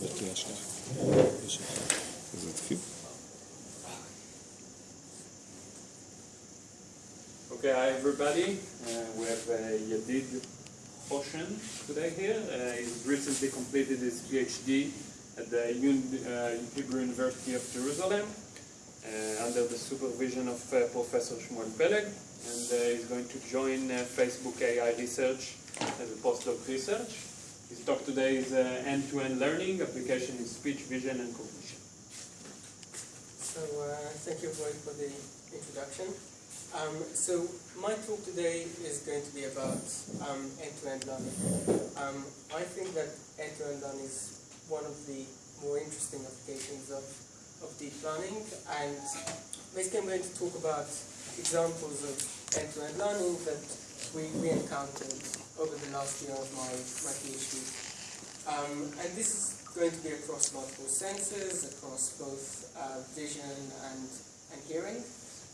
זה תהיה השנייה. Okay, hi everybody. Uh, we have uh, Yedid Hoshen today here. Uh, he's recently completed his PhD at the Un Hebrew uh, University of Jerusalem uh, under the supervision of uh, Professor Shmuel Peleg. And he's going to join Facebook AI research as a postdoc researcher. His talk today is uh, end-to-end learning, application in speech, vision, and cognition. So uh, thank you Roy for the introduction. Um, so my talk today is going to be about um, end-to-end learning. Um, I think that end-to-end learning is one of the more interesting applications of, of deep learning and basically I'm going to talk about examples of end-to-end learning that we, we encountered over the last year of my, my PhD. Um, and this is going to be across multiple senses, across both uh, vision and, and hearing,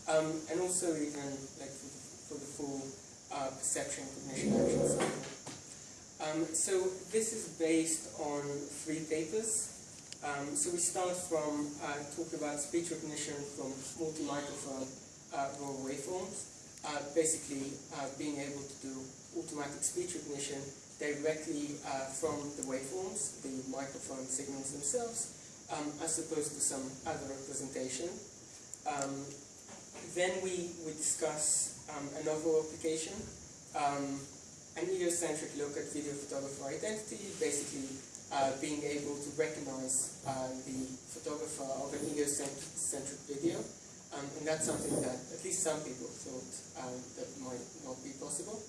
um, and also even like for, for the full uh, perception, cognition, action cycle. Um, so this is based on three papers. Um, so we start from uh, talking about speech recognition from multi-microphone uh, raw waveforms, uh, basically uh, being able to do automatic speech recognition directly uh, from the waveforms, the microphone signals themselves, um, as opposed to some other representation. Um, then we, we discuss um, a novel application, um, an egocentric look at video photographer identity, basically uh, being able to recognize uh, the photographer of an egocentric video. Um, and that's something that at least some people thought um, that might not be possible.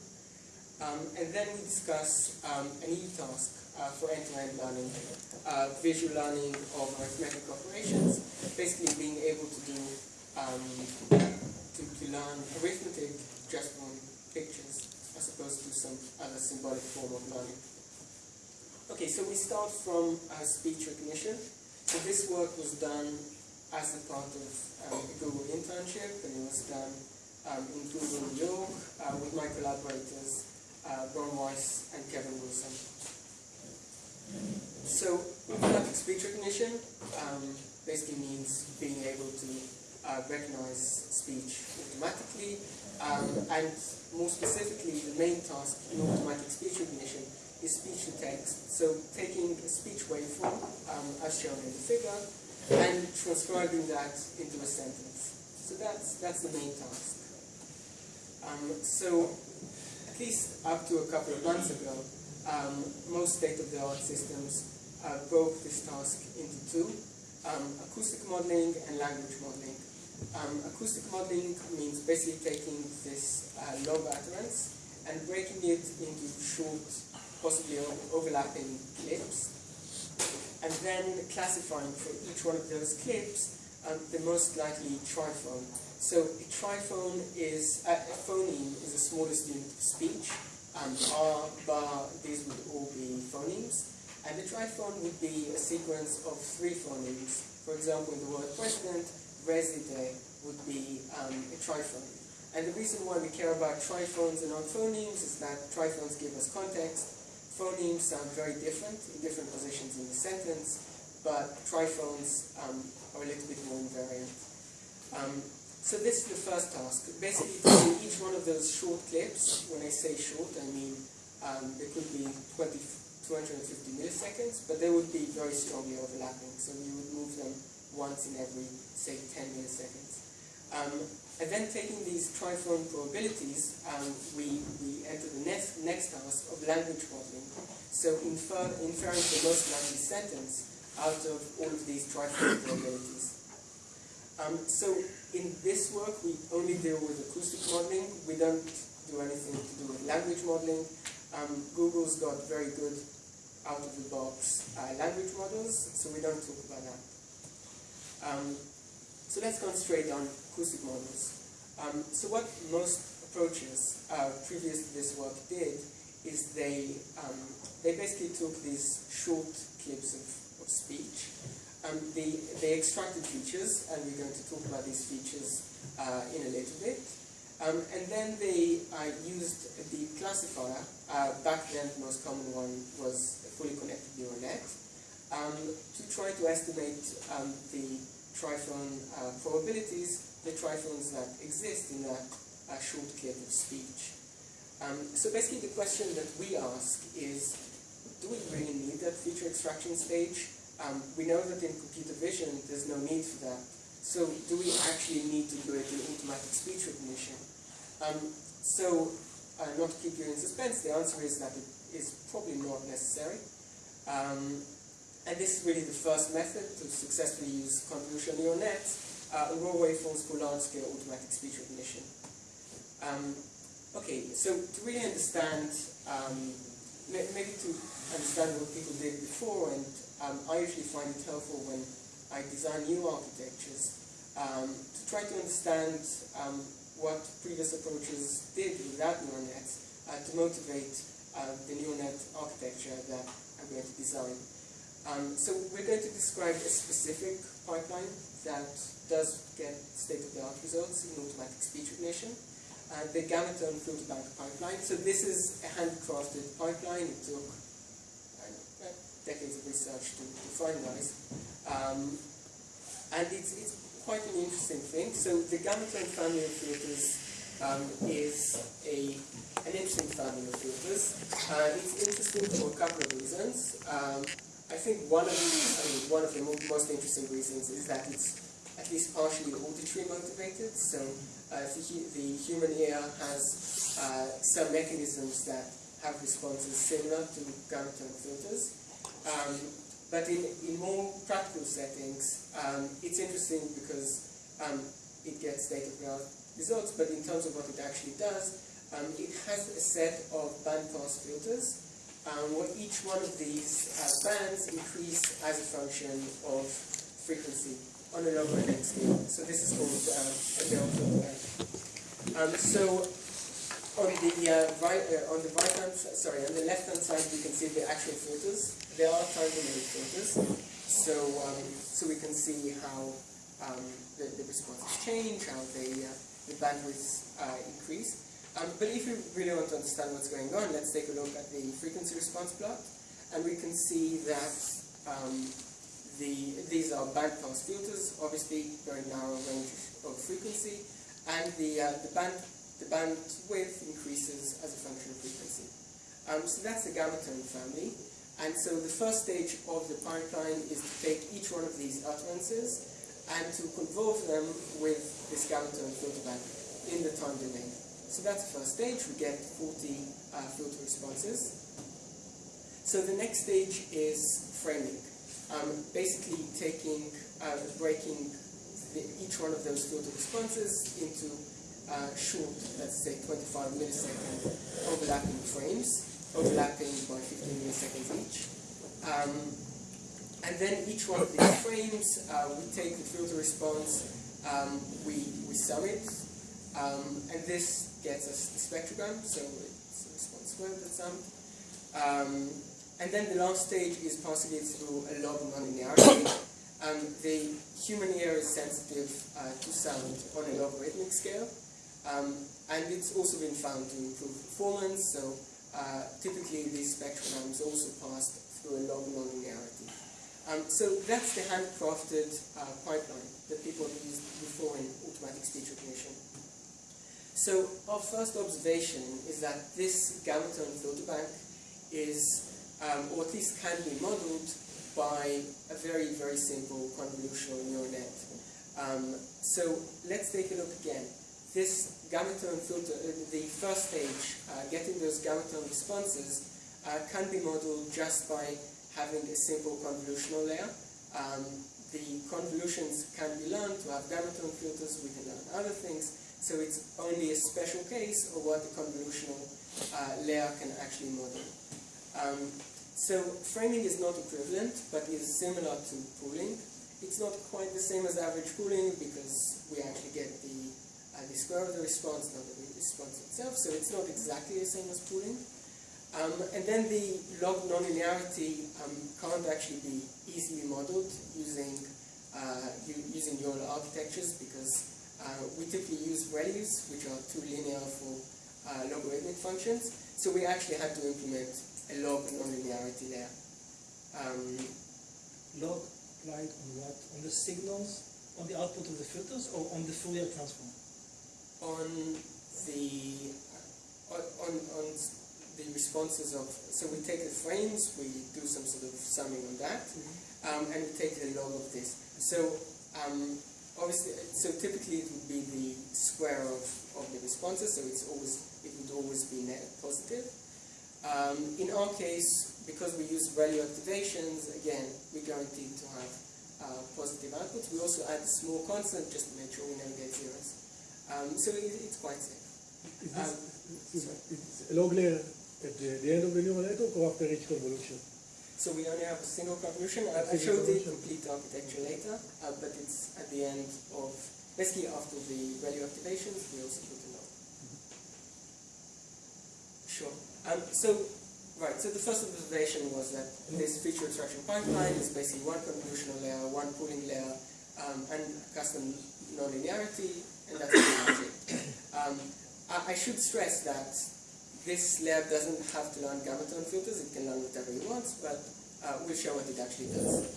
Um, and then we discuss um, an e-task uh, for end-to-end learning, uh, visual learning of arithmetic operations, basically being able to do um, to, to learn arithmetic just from pictures as opposed to some other symbolic form of learning. Okay, so we start from uh, speech recognition. So this work was done as a part of um, a Google internship, and it was done um, in Google New York uh, with my collaborators uh, Ron Weiss and Kevin Wilson. So automatic speech recognition um, basically means being able to uh, recognize speech automatically, um, and more specifically, the main task in automatic speech recognition is speech to text. So taking a speech waveform, um, as shown in the figure, and transcribing that into a sentence. So that's that's the main task. Um, so at least up to a couple of months ago, um, most state-of-the-art systems uh, broke this task into two, um, acoustic modeling and language modeling. Um, acoustic modeling means basically taking this uh, low utterance and breaking it into short, possibly overlapping clips, and then classifying for each one of those clips um, the most likely triphone. So a triphone is, uh, a phoneme is the smallest unit of speech. Um, R, bar, these would all be phonemes. And the triphone would be a sequence of three phonemes. For example, in the word president, reside would be um, a triphone. And the reason why we care about triphones and not phonemes is that triphones give us context. Phonemes sound very different in different positions in the sentence, but triphones um, are a little bit more invariant. Um, so this is the first task. Basically, do each one of those short clips, when I say short, I mean um, they could be 20, 250 milliseconds, but they would be very strongly overlapping. So you would move them once in every, say, 10 milliseconds. Um, and then taking these triphone probabilities, um, we, we enter the next, next task of language modeling. So infer, inferring the most likely sentence out of all of these triphone probabilities. Um, so in this work, we only deal with acoustic modeling. We don't do anything to do with language modeling. Um, Google's got very good out-of-the-box uh, language models, so we don't talk about that. Um, so let's concentrate on acoustic models. Um, so what most approaches uh, previous to this work did is they, um, they basically took these short clips of, of speech um, they, extracted features, and we're going to talk about these features uh, in a little bit. Um, and then they uh, used the classifier. Uh, back then, the most common one was a fully connected neural net. Um, to try to estimate um, the triphone uh, probabilities, the triphones that exist in a, uh, short clip of speech. Um, so basically the question that we ask is, do we really need that feature extraction stage? Um, we know that in computer vision there's no need for that. So do we actually need to do it in automatic speech recognition? Um, so uh, not to keep you in suspense, the answer is that it is probably not necessary. Um, and this is really the first method to successfully use convolutional neural nets uh, raw waveforms for large-scale automatic speech recognition. Um, okay, so to really understand, um, maybe to understand what people did before, and um, I usually find it helpful when I design new architectures, um, to try to understand um, what previous approaches did without neural nets uh, to motivate uh, the neural net architecture that I'm going to design. Um, so we're going to describe a specific pipeline that does get state-of-the-art results in automatic speech recognition. Uh, the Gammatone filter bank pipeline. So this is a handcrafted pipeline. It took know, decades of research to, to finalize. Um, and it's, it's quite an interesting thing. So the Gammatone family of filters um, is a, an interesting family of filters. Uh, it's interesting for a couple of reasons. Um, I think one of I mean, one of the most interesting reasons is that it's at least partially auditory motivated. So uh, the, the, human ear has uh, some mechanisms that have responses similar to Gammatone filters. Um, but in, in more practical settings, um, it's interesting because um, it gets state-of-the-art results, but in terms of what it actually does, um, it has a set of bandpass filters um, where each one of these uh, bands increase as a function of frequency on a. So this is called uh, a filter band. Um, so on the uh, right, uh, on the right hand, sorry, on the left hand side, we can see the actual filters. There are time domain filters, so um, so we can see how um, the, the responses change, how uh, the bandwidths uh, increase. Um, but if you really want to understand what's going on, let's take a look at the frequency response plot. And we can see that um, the, these are bandpass filters, obviously very narrow range of frequency, and the, uh, the, band, the bandwidth increases as a function of frequency. Um, so that's the Gammatone family. And so the first stage of the pipeline is to take each one of these utterances and to convolve them with this Gammatone filter bank in the time domain. So that's the first stage, we get 40 uh, filter responses. So the next stage is framing. Um, basically taking, uh, breaking the, each one of those filter responses into uh, short, let's say 25 millisecond overlapping frames, overlapping by 15 milliseconds each. Um, and then each one of these frames, uh, we take the filter response, um, we, we sum it, um, and this gets us the spectrogram, so it's a response squared that's summed. And then the last stage is possibly through a log nonlinearity. Um, the human ear is sensitive uh, to sound on a logarithmic scale, um, and it's also been found to improve performance, so uh, typically these spectrograms also passed through a log nonlinearity. Um, so that's the handcrafted uh, pipeline that people used before in automatic speech recognition. So our first observation is that this Gammatone filter bank is, um, or at least can be modeled by a very, very simple convolutional neural net. Um, so let's take a look again. This Gammatone filter, uh, the first stage, uh, getting those Gammatone responses, uh, can be modeled just by having a simple convolutional layer. Um, the convolutions can be learned to have Gammatone filters, we can learn other things, so it's only a special case of what the convolutional uh, layer can actually model. Um, so framing is not equivalent, but is similar to pooling. It's not quite the same as average pooling because we actually get the, uh, the square of the response, not the response itself, so it's not exactly the same as pooling. Um, and then the log nonlinearity um, can't actually be easily modeled using uh, using neural architectures because uh, we typically use ReLUs which are too linear for uh, logarithmic functions. So we actually had to implement a log nonlinearity there. Um, applied on what? On the signals, on the output of the filters, or on the Fourier transform? on the on, on, on the responses of so we take the frames, we do some sort of summing on that, um, and we take the log of this. So um, obviously, so typically it would be the square of, of the responses. So it's always it would always be net positive. Um, in our case, because we use ReLU activations, again, we guarantee to have uh, positive outputs. We also add a small constant just to make sure we never get zeros. Um, so it, it's quite safe. Is Um, this, it's a log layer at the, the end of the neural network or after each convolution? So we only have a single convolution. I, I Single showed the complete architecture later, uh, but it's at the end of, basically after the ReLU activations, we also put a log. Sure. Um, so, right, so the first observation was that this feature extraction pipeline is basically one convolutional layer, one pooling layer, um, and custom nonlinearity, and that's it. Um, I, I should stress that this layer doesn't have to learn tone filters, it can learn whatever it wants, but uh, we'll show what it actually does.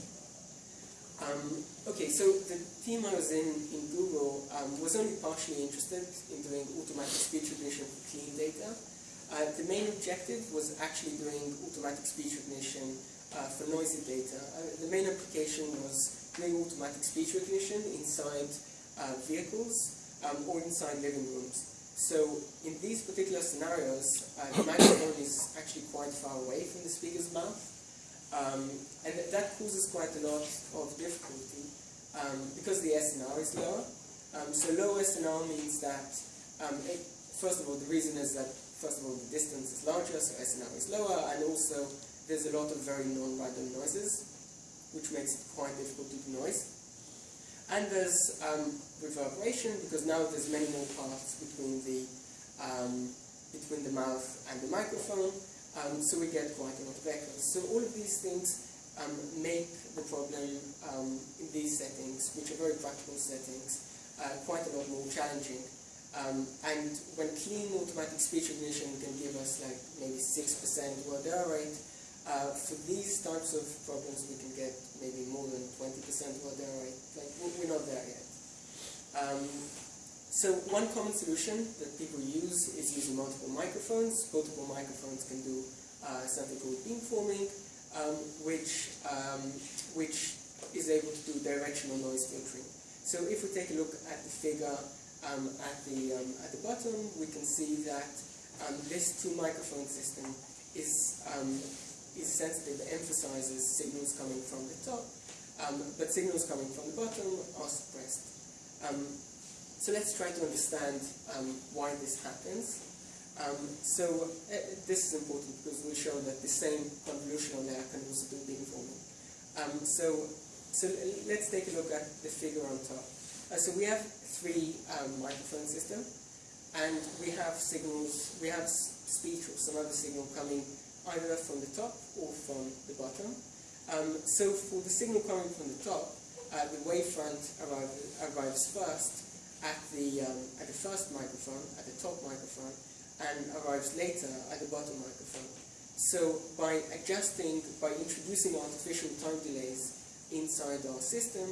Um, okay, so the team I was in in Google um, was only partially interested in doing automatic speech recognition for clean data. Uh, the main objective was actually doing automatic speech recognition uh, for noisy data. Uh, the main application was doing automatic speech recognition inside uh, vehicles um, or inside living rooms. So in these particular scenarios, uh, the microphone is actually quite far away from the speaker's mouth. Um, and th- that causes quite a lot of difficulty um, because the SNR is lower. Um, so low SNR means that, um, it, first of all, the reason is that, first of all, the distance is larger, so SNR is lower, and also there's a lot of very non-random noises, which makes it quite difficult to denoise. And there's um, reverberation because now there's many more paths between the um, between the mouth and the microphone, um, so we get quite a lot of echoes. So all of these things um, make the problem um, in these settings, which are very practical settings, uh, quite a lot more challenging. Um, and when clean automatic speech recognition can give us like maybe 6% word error rate, uh, for these types of problems we can get maybe more than 20% word error rate. Like we- we're not there yet. Um, so one common solution that people use is using multiple microphones. Multiple microphones can do uh, something called beamforming, um, which um, which is able to do directional noise filtering. So if we take a look at the figure um, at the um, at the bottom, we can see that um, this two microphone system is um, is sensitive, emphasizes signals coming from the top, um, but signals coming from the bottom are suppressed. So let's try to understand why this happens. So uh, this is important because we'll show that the same convolutional layer can also do beamforming. Um, so, so let's take a look at the figure on top. Uh, so we have three um, microphone system, and we have signals, we have speech or some other signal coming either from the top or from the bottom. Um, so for the signal coming from the top, uh, the wavefront arrive, arrives first at the, um, at the first microphone, at the top microphone, and arrives later at the bottom microphone. So by adjusting, by introducing artificial time delays inside our system,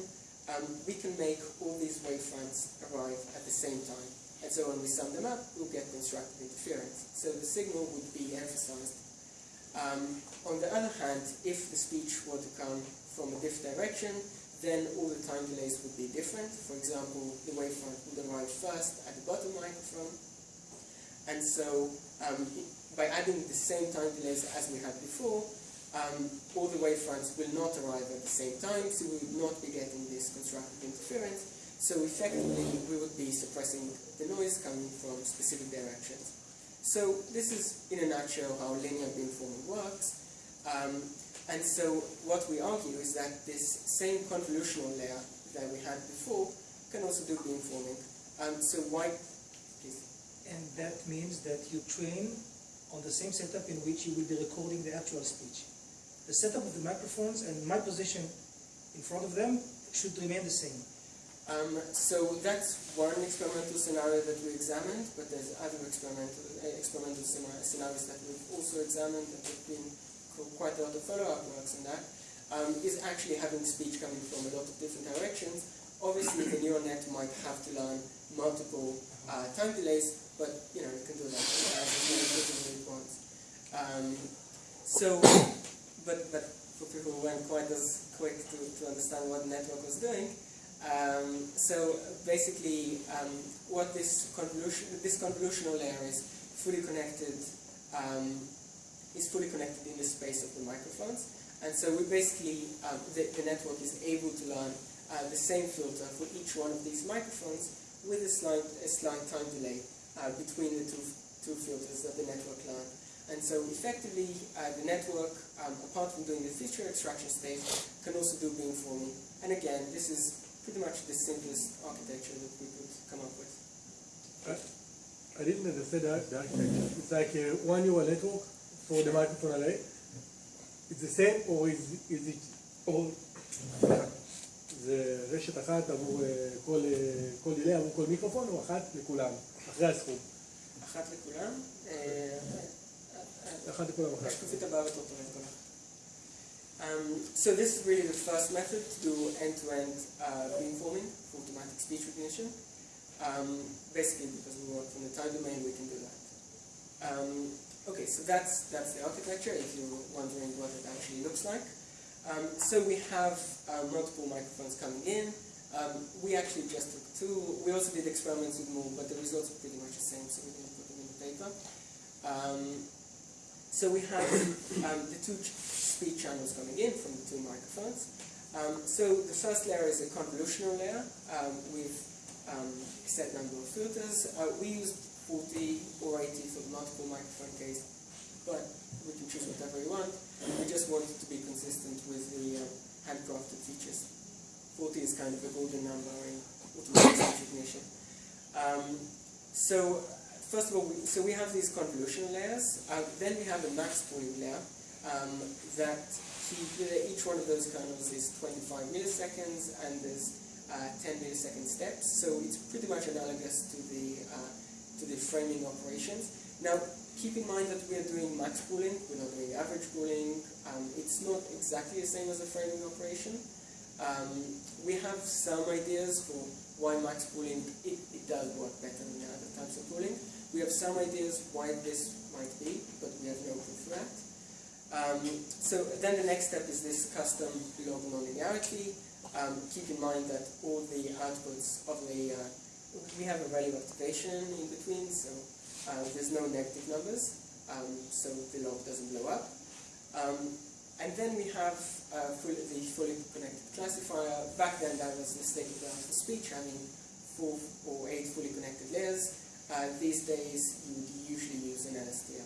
um, we can make all these wavefronts arrive at the same time. And so when we sum them up, we'll get constructive interference. So the signal would be emphasized. Um, on the other hand, if the speech were to come from a different direction, then all the time delays would be different. For example, the wavefront would arrive first at the bottom microphone, and so um, by adding the same time delays as we had before, um, all the wavefronts will not arrive at the same time, so we would not be getting this constructive interference. So effectively, we would be suppressing the noise coming from specific directions. So this is, in a nutshell, how linear beamforming works. Um, and so what we argue is that this same convolutional layer that we had before can also do beamforming. Um, so why, please? And that means that you train on the same setup in which you will be recording the actual speech. The setup of the microphones and my position in front of them should remain the same. Um, so that's one experimental scenario that we examined, but there's other experimental, uh, experimental scenarios that we've also examined and there've been quite a lot of follow-up works on that. um, is actually having speech coming from a lot of different directions. Obviously, the neural net might have to learn multiple uh, time delays, but you know it can do that. Um, so, but but for people who weren't quite as quick to, to understand what the network was doing, um, so basically, um, what this convolution this convolutional layer is fully connected um, is fully connected in the space of the microphones, and so we basically um, the, the network is able to learn uh, the same filter for each one of these microphones with a slight a slight time delay uh, between the two two filters that the network learned. And so effectively, uh, the network, um, apart from doing the feature extraction stage, can also do beamforming. And again, this is pretty much the simplest architecture that we could come up with. I didn't understand the, the architecture. It's like uh, one neural network for the microphone array. It's the same, or is, is it, or, זה רשת אחת עבור אה, כל, אה, כל דילי, עבור כל מיקרופון, או אחת לכולם, אחרי הסכום. אחת לכולם. Um, so this is really the first method to do end-to-end uh, beamforming for automatic speech recognition. Um, basically, because we work from the time domain, we can do that. Um, okay, so that's that's the architecture. If you're wondering what it actually looks like, um, so we have uh, multiple microphones coming in. Um, we actually just took two. We also did experiments with more, but the results are pretty much the same, so we didn't put them in the paper. Um, so we have um, the two ch- speed channels coming in from the two microphones. Um, so the first layer is a convolutional layer um, with um, a set number of filters. Uh, we used 40 or 80 for the multiple microphone case, but we can choose whatever we want. We just wanted to be consistent with the uh, handcrafted features. 40 is kind of a golden number in automatic recognition. Um, so first of all, we, so we have these convolutional layers. Uh, then we have a max pooling layer um, that each one of those kernels is 25 milliseconds and there's uh, 10 millisecond steps. So it's pretty much analogous to the uh, to the framing operations. Now, keep in mind that we are doing max pooling. We're not doing average pooling. Um, it's not exactly the same as a framing operation. Um, we have some ideas for why max pooling it, it does work better than the other types of pooling. We have some ideas why this might be, but we have no proof for that. Um, so then the next step is this custom log nonlinearity. Um, keep in mind that all the outputs of the, uh, we have a ReLU activation in between, so uh, there's no negative numbers, um, so the log doesn't blow up. Um, and then we have uh, the fully connected classifier. Back then that was the state of the speech, having four or eight fully connected layers. Uh, these days you would usually use an LSTM.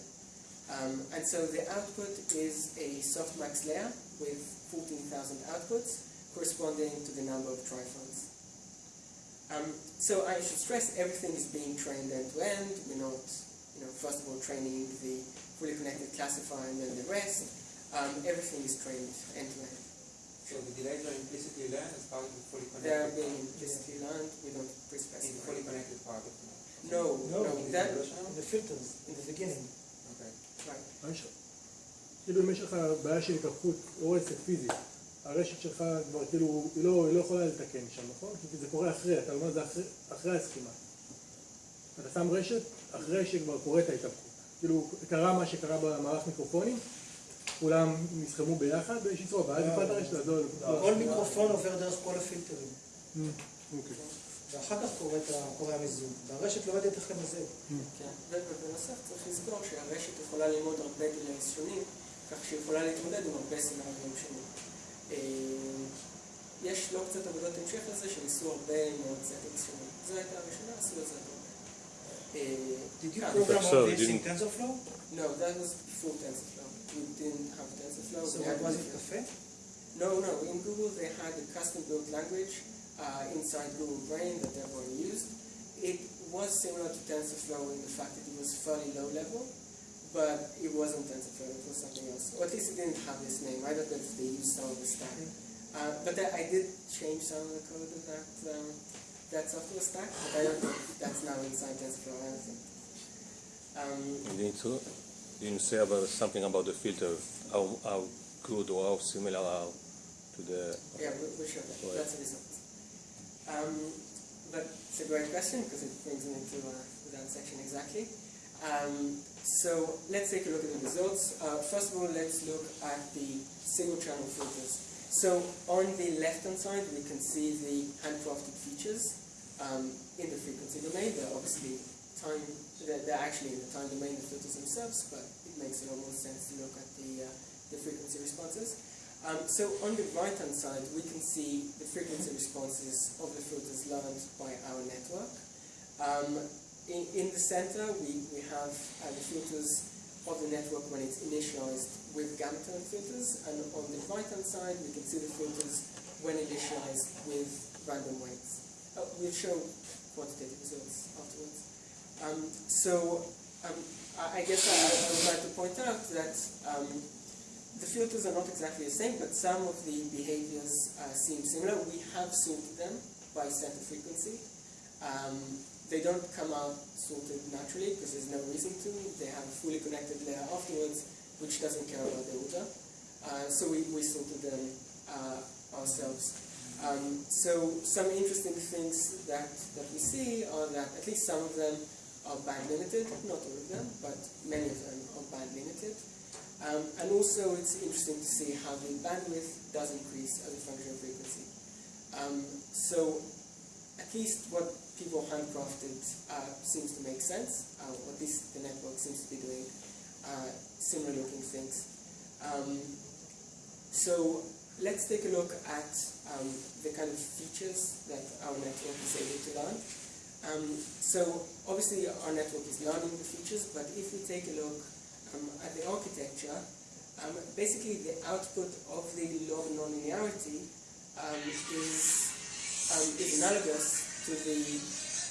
Um, and so the output is a softmax layer with 14,000 outputs corresponding to the number of triphones. Um, so I should stress everything is being trained end to end. We're not, you know, first of all training the fully connected classifier and then the rest. Um, everything is trained end to end. So the delays are implicitly learned as part of the fully They are connected being part. implicitly learned. We don't in the pre-specify. fully connected part of the No, No, no, in that The filters in the beginning. Okay. right. כאילו אם יש לך בעיה של התהפכות או רצף פיזי, הרשת שלך כבר כאילו, היא לא, היא לא יכולה לתקן שם, נכון? כי זה קורה אחרי, אתה אומר זה אחרי, הסכימה. אתה שם רשת אחרי שכבר קורית ההתהפכות. כאילו, קרה מה שקרה במערך מיקרופונים, כולם נסחמו ביחד באיזושהי צורה, ואז נפלת הרשת הזאת. כל מיקרופון עובר דרך כל הפילטרים, אוקיי. ואחר כך קורה המיזוג, והרשת לא יודעת איך למזג. כן, ובנוסף צריך לזכור שהרשת יכולה ללמוד הרבה דילייס שונים, כך שהיא יכולה להתמודד עם הרבה סצנריונים שונים. אה, יש לא קצת עבודות המשך לזה שניסו הרבה מאוד סטינגס שונים. זו הייתה הראשונה, עשו את זה הרבה. אה, Did you כאן. program all this in TensorFlow? No, that was before TensorFlow. We didn't have TensorFlow. So what was it, Cafe? No, no. In Google, they had a custom-built language uh, inside Google Brain that everyone used. It was similar to TensorFlow in the fact that it was fairly low level, but it wasn't TensorFlow. It was something else, or at least it didn't have this name. I don't know if they used some of the stack, uh, but I I did change some of the code of that um, that software stack. But I don't know if that's now inside TensorFlow. I don't. Um, You need to you need say about something about the filter, how how good or how similar are to the. Yeah, we- we'll show that. Right. That's a result. Um, but it's a great question because it brings me into uh, that section exactly. Um, so let's take a look at the results. Uh, first of all, let's look at the single channel filters. So on the left-hand side, we can see the handcrafted features um, in the frequency domain. They're obviously time, they're, they're actually in the time domain, the filters themselves, but it makes a lot more sense to look at the, uh, the frequency responses. Um, so on the right-hand side, we can see the frequency responses of the filters learned by our network. Um, in, in the center, we, we have uh, the filters of the network when it's initialized with gamma tone filters, and on the right-hand side, we can see the filters when initialized with random weights. Uh, we'll show quantitative results afterwards. Um, so um, I, I guess I, I would like to point out that um, the filters are not exactly the same, but some of the behaviors uh, seem similar. We have sorted them by center frequency. Um, they don't come out sorted naturally because there's no reason to. They have a fully connected layer afterwards, which doesn't care about the order. Uh, so we, we sorted them uh, ourselves. Um, so some interesting things that, that we see are that at least some of them are band limited, not all of them, but many of them are band limited. Um, and also it's interesting to see how the bandwidth does increase as a function of frequency. Um, so at least what people handcrafted uh, seems to make sense, uh, at least the network seems to be doing uh, similar looking things. Um, so let's take a look at um, the kind of features that our network is able to learn. Um, so obviously our network is learning the features, but if we take a look at the architecture, um, basically the output of the log nonlinearity um, is, um, is analogous to the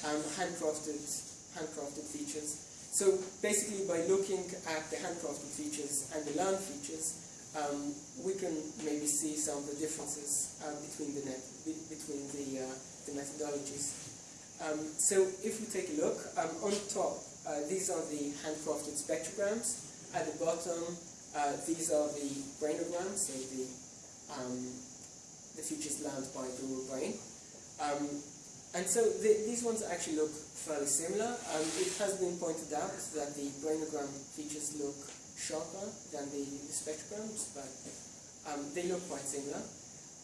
um, handcrafted, handcrafted features. So basically by looking at the handcrafted features and the learned features, um, we can maybe see some of the differences uh, between the net, be, between the, uh, the methodologies. Um, so if we take a look, um, on top, uh, these are the handcrafted spectrograms. At the bottom, uh, these are the brainograms, so the, um, the features learned by the brain. Um, and so the, these ones actually look fairly similar. Um, it has been pointed out that the brainogram features look sharper than the, the spectrograms, but um, they look quite similar.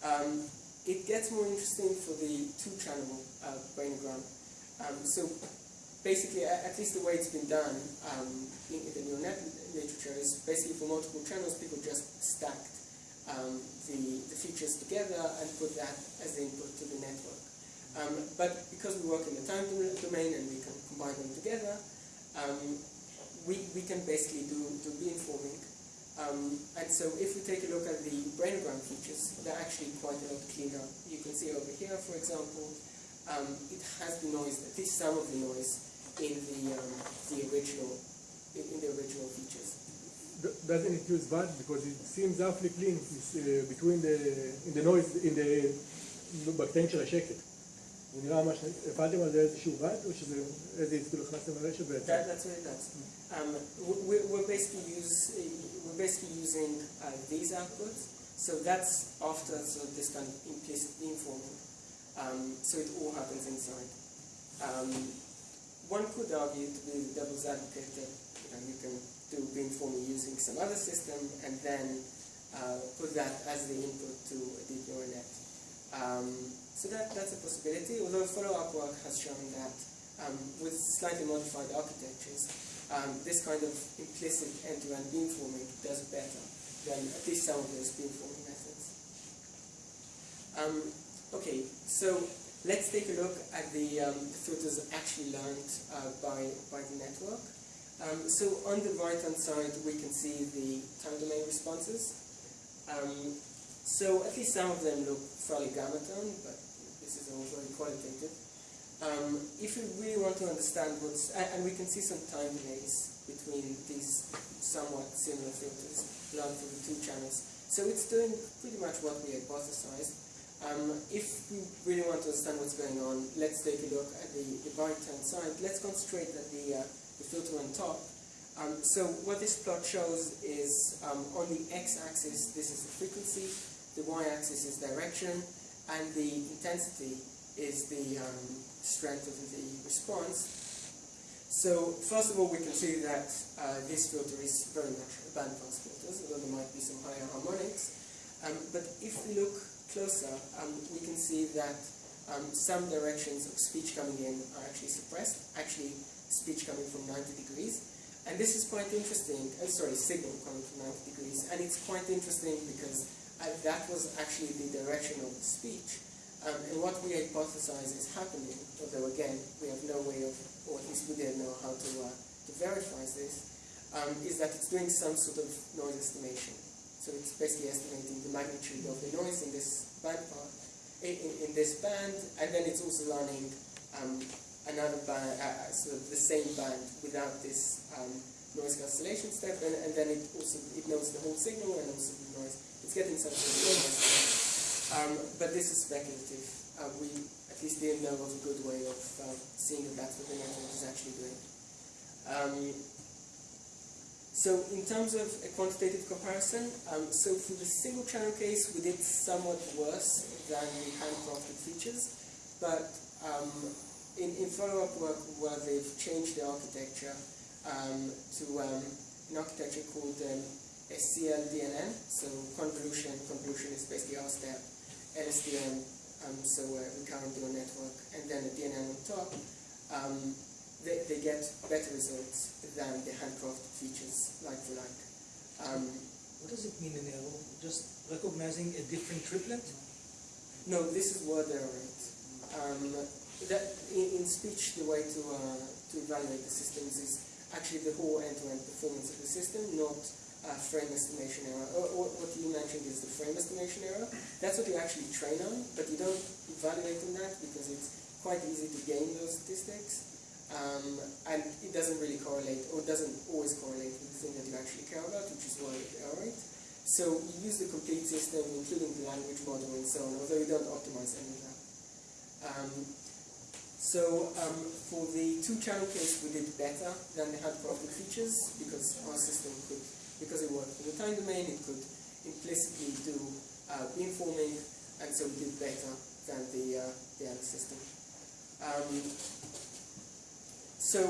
Um, it gets more interesting for the two-channel uh, brainogram. Um, so basically, at least the way it's been done um, in, the neural net literature is basically for multiple channels, people just stacked um, the, the features together and put that as the input to the network. Um, but because we work in the time domain and we can combine them together, um, we, we can basically do, do beamforming. Um, and so if we take a look at the brainogram features, they're actually quite a lot cleaner. You can see over here, for example, um, it has the noise, at least some of the noise, in the, um, the original in, in the original features. D- Doesn't it use VAT because it seems awfully clean is, uh, between the in the noise in the בקטעים של השקט. זה נראה ממש, הפעלתם על זה איזשהו VAT או שזה איזה כאילו הכנסתם לרשת בעצם? That, that's what it does. Um, we- we're, we're basically use we're basically using uh, these outputs. So that's after sort of this kind of implicit beamforming. Um, so it all happens inside. Um, one could argue to be the devil's advocate that you, know, you can do beamforming using some other system and then uh, put that as the input to a deep neural net. Um, so that, that's a possibility, although follow-up work has shown that um, with slightly modified architectures, um, this kind of implicit end-to-end beamforming does better than at least some of those beamforming methods. Um, okay, so let's take a look at the, um, filters actually learned uh, by, by the network. Um, so on the right-hand side, we can see the time domain responses. Um, so at least some of them look fairly gamma tone, but this is all very qualitative. Um, if we really want to understand what's, and, and we can see some time delays between these somewhat similar filters learned for the two channels. So it's doing pretty much what we hypothesized. Um, if we really want to understand what's going on, let's take a look at the, the right-hand side. Let's concentrate at the, uh, the filter on top. Um, so what this plot shows is um, on the x-axis, this is the frequency. the y-axis is direction, and the intensity is the um, strength of the response. So first of all, we can see that uh, this filter is very much a bandpass filter, although there might be some higher harmonics. Um, but if we look closer, um, we can see that um, some directions of speech coming in are actually suppressed, actually speech coming from 90 degrees. And this is quite interesting, uh, sorry, signal coming from 90 degrees, and it's quite interesting because uh, that was actually the direction of the speech. Um, and what we hypothesize is happening, although again, we have no way of, or at least we didn't know how to, uh, to verify this, um, is that it's doing some sort of noise estimation. So it's basically estimating the magnitude of the noise in this band part, in, in this band, and then it's also learning um, another band, uh, sort of the same band without this um, noise cancellation step, and, and then it also it knows the whole signal and also the noise. It's getting some sort of noise. Um, but this is speculative. Uh, we at least didn't know of a good way of uh, seeing that that's what the network is actually doing. So in terms of a quantitative comparison, um, so for the single channel case, we did somewhat worse than the handcrafted features, but um, in, in follow-up work where they've changed the architecture um, to um, an architecture called um, SCL-DNN, so convolution, convolution is basically our step, LSTM, um, so uh, recurrent neural network, and then a DNN on top, um, they, they get better results than the handcrafted features like for like. Um, What does it mean in error? Just recognizing a different triplet? no, this is word error rate. Um, that in, in speech, the way to uh, to evaluate the systems is actually the whole end-to-end performance of the system, not uh, frame estimation error. Or, or what you mentioned is the frame estimation error. That's what you actually train on, but you don't evaluate on that because it's quite easy to gain those statistics. Um, and it doesn't really correlate, or doesn't always correlate with the thing that you actually care about, which is error rate. So you use the complete system, including the language model and so on, although you don't optimize any of that. Um, so um, for the two-channel case, we did better than the handcrafted features because our system could, because it worked in the time domain, it could implicitly do uh, beamforming, and so we did better than the uh, the other system. Um, so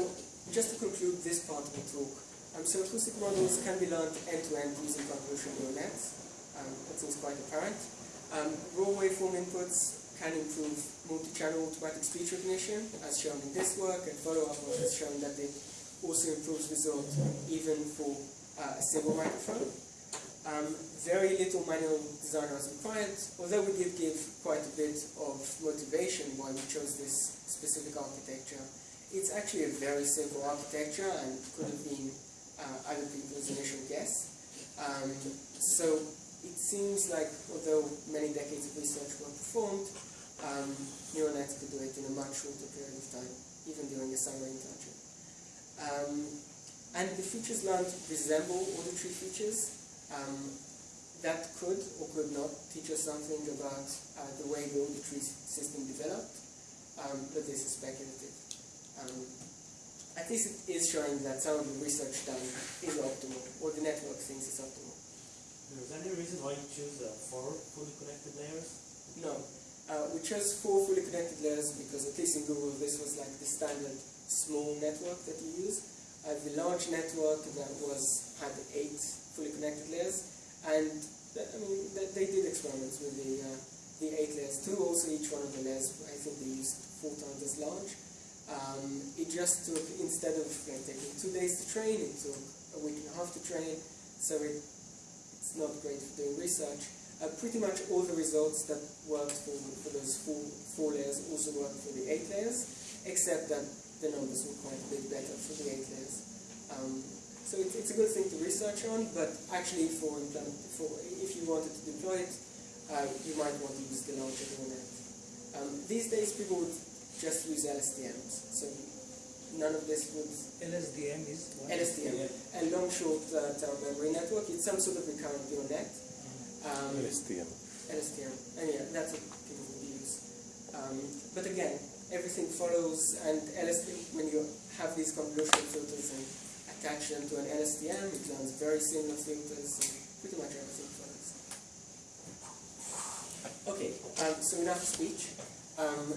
just to conclude this part of the talk, um, so acoustic models can be learned end-to-end using convolutional neural nets. Um, that seems quite apparent. Um, raw waveform inputs can improve multi-channel automatic speech recognition, as shown in this work, and follow-up work has shown that it also improves result even for uh, a single microphone. Um, very little manual design was required, although we did give quite a bit of motivation why we chose this specific architecture. It's actually a very simple architecture and could have been uh, other people's initial guess. Um, so it seems like, although many decades of research were performed, um, neural nets could do it in a much shorter period of time, even during a summer internship. Um, and the features learned resemble auditory features. Um, that could or could not teach us something about uh, the way the auditory system developed, um, but this is speculative. Um, at least it is showing that some of the research done is optimal, or the network thinks it's optimal. Is there any reason why you choose uh, four fully connected layers? No. Uh, we chose four fully connected layers because at least in Google this was like the standard small network that you use. Uh, the large network that was had eight fully connected layers, and th- I mean th- they did experiments with the uh, the eight layers too. Also, each one of the layers I think they used four times as large. Um, it just took instead of like, taking two days to train, it took a week and a half to train. So it it's not great for doing research. Uh, pretty much all the results that worked for, for those four, four layers also worked for the eight layers, except that the numbers were quite a bit better for the eight layers. Um, so it, it's a good thing to research on, but actually for, for if you wanted to deploy it, uh, you might want to use the larger neural net. Um, these days people would just use LSTMs, so none of this would LSDM is what? LSTM, a long short uh, term memory network. It's some sort of recurrent neural net. Um, LSTM. LSTM, and yeah, that's what people would use. Um, but again, everything follows, and LSTM, when you have these convolutional filters and attach them to an LSTM, it learns very similar filters, and pretty much everything follows. Okay, um, so enough speech. Um,